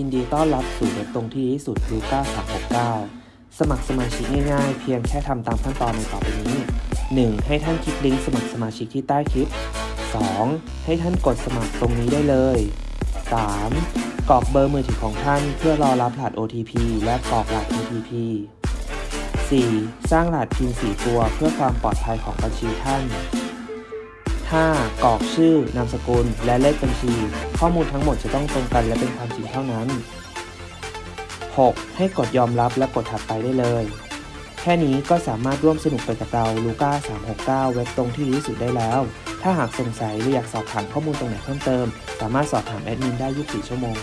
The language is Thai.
ยินดีต้อนรับสู่เว็บตรงที่ดีที่สุดลูก้า369 สมัครสมาชิกง่ายๆ เพียงแค่ทำตามขั้นตอนในต่อไปนี้ 1. ให้ท่านคลิกลิงก์สมัครสมาชิกที่ใต้คลิป 2. ให้ท่านกดสมัครตรงนี้ได้เลย 3. กรอกเบอร์มือถือของท่านเพื่อรอรับรหัส OTP และกรอกรหัส TTP 4. สร้างรหัสพิน4ตัวเพื่อความปลอดภัยของบัญชีท่าน 5. กรอกชื่อนามสกุล และเลขบัญชี ข้อมูลทั้งหมดจะต้องตรงกันและเป็นความจริงเท่านั้น 6. ให้กดยอมรับและกดถัดไปได้เลย แค่นี้ก็สามารถร่วมสนุกไปกับเราลูก้า369 เว็บตรงที่ดีที่สุดได้แล้ว ถ้าหากสงสัยหรืออยากสอบถามข้อมูลตรงไหนเพิ่มเติม สามารถสอบถามแอดมินได้ 24 ชั่วโมง